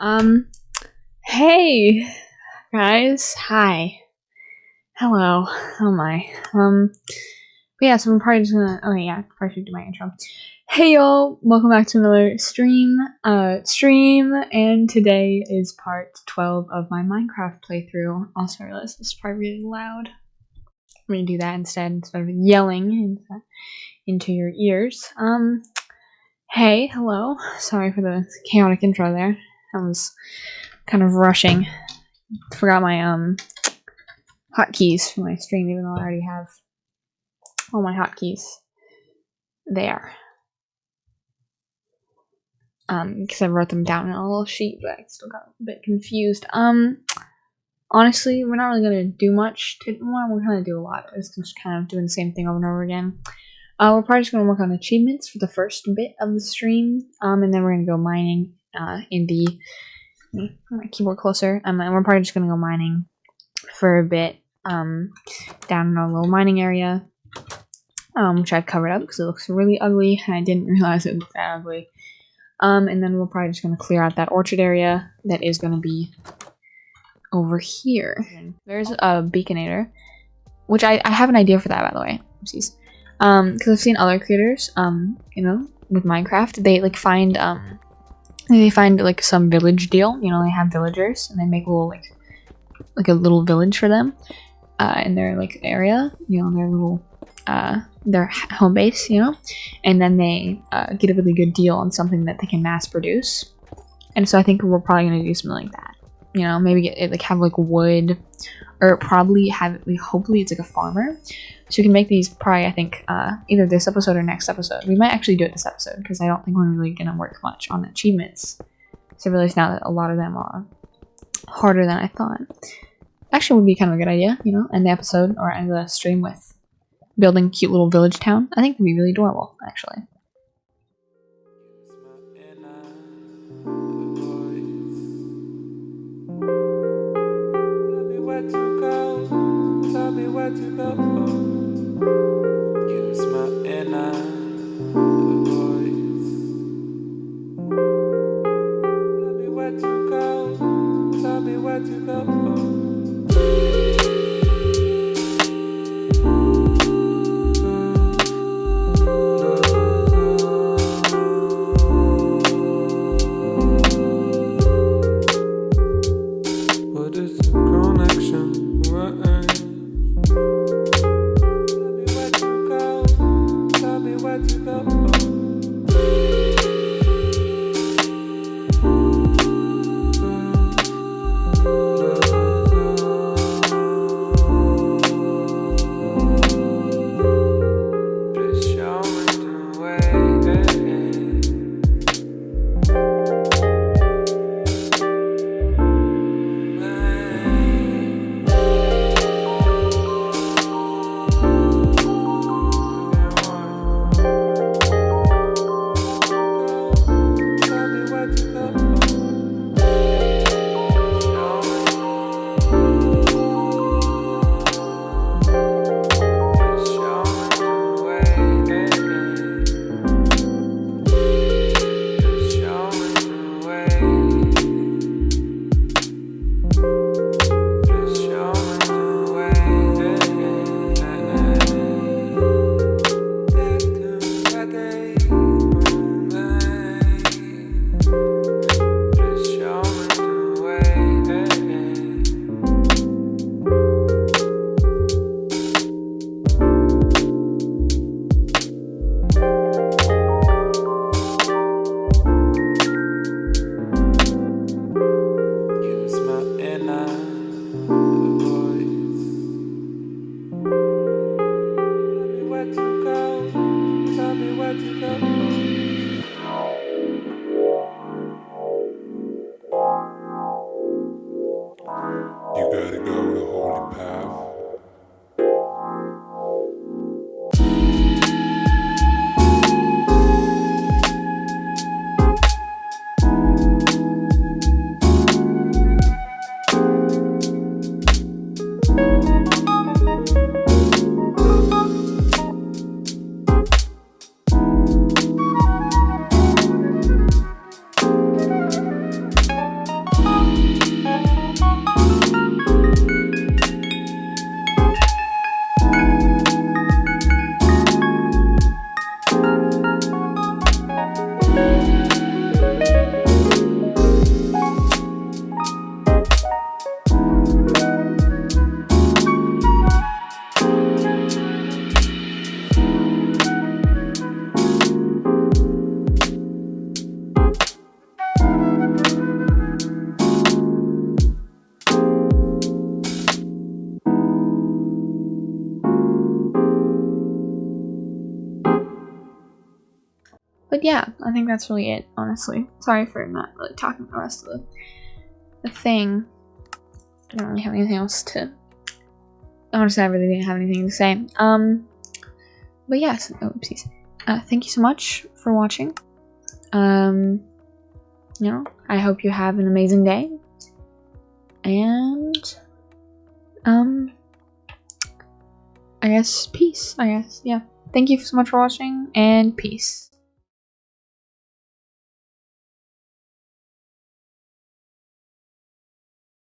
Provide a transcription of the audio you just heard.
Um, hey, guys. Hi. Hello. Oh my. Um, but yeah, so I'm probably just gonna, oh yeah, probably should do my intro. Hey y'all, welcome back to another stream, uh, stream, and today is part 12 of my Minecraft playthrough. Also, I realize this is probably really loud. I'm gonna do that instead, instead of yelling into, into your ears. Um, hey, hello. Sorry for the chaotic intro there. I was kind of rushing. Forgot my um hotkeys for my stream, even though I already have all my hotkeys there. Um, because I wrote them down in a little sheet, but I still got a bit confused. Um, honestly, we're not really gonna do much. To, well, we're gonna do a lot. It's just kind of doing the same thing over and over again. Uh, we're probably just gonna work on achievements for the first bit of the stream. Um, and then we're gonna go mining uh, in the my keyboard closer. Um, and we're probably just gonna go mining for a bit um, down in our little mining area, um, which I've covered up because it looks really ugly, and I didn't realize it looked that ugly. Um, and then we're probably just gonna clear out that orchard area that is gonna be over here. There's a beaconator, which I, I have an idea for that by the way. Oopsies. Um, because I've seen other creators, um, you know, with Minecraft, they like find um they find like some village deal. You know, they have villagers and they make a little like like a little village for them uh, in their like area. You know, their little uh, their home base. You know, and then they uh, get a really good deal on something that they can mass produce. And so I think we're probably gonna do something like that. You know, maybe get, like have like wood, or probably have hopefully it's like a farmer so we can make these probably, I think, uh, either this episode or next episode. We might actually do it this episode because I don't think we're really going to work much on achievements. So I realize now that a lot of them are harder than I thought. Actually would be kind of a good idea, you know, end the episode or end the stream with building cute little village town. I think would be really adorable, actually. where to go. To go. Tell me where to go. Lord. But yeah, I think that's really it, honestly. Sorry for not really talking the rest of the, the thing. I don't really have anything else to... Honestly, I really didn't have anything to say. Um, but yes, yeah, oopsies. Uh, thank you so much for watching. Um, you know, I hope you have an amazing day. And, um, I guess peace, I guess, yeah. Thank you so much for watching, and peace.